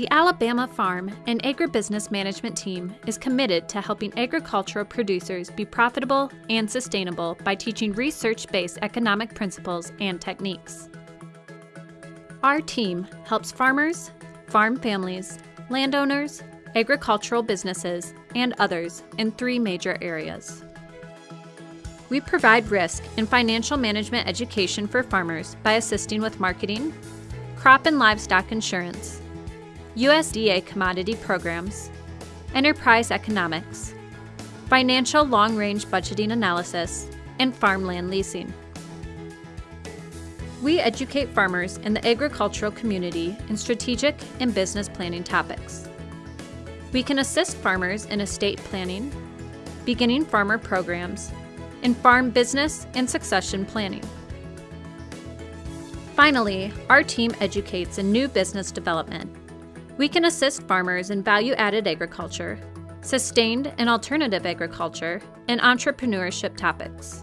The Alabama Farm and Agribusiness Management Team is committed to helping agricultural producers be profitable and sustainable by teaching research based economic principles and techniques. Our team helps farmers, farm families, landowners, agricultural businesses, and others in three major areas. We provide risk and financial management education for farmers by assisting with marketing, crop and livestock insurance, USDA commodity programs, enterprise economics, financial long range budgeting analysis, and farmland leasing. We educate farmers in the agricultural community in strategic and business planning topics. We can assist farmers in estate planning, beginning farmer programs, and farm business and succession planning. Finally, our team educates in new business development. We can assist farmers in value added agriculture, sustained and alternative agriculture, and entrepreneurship topics.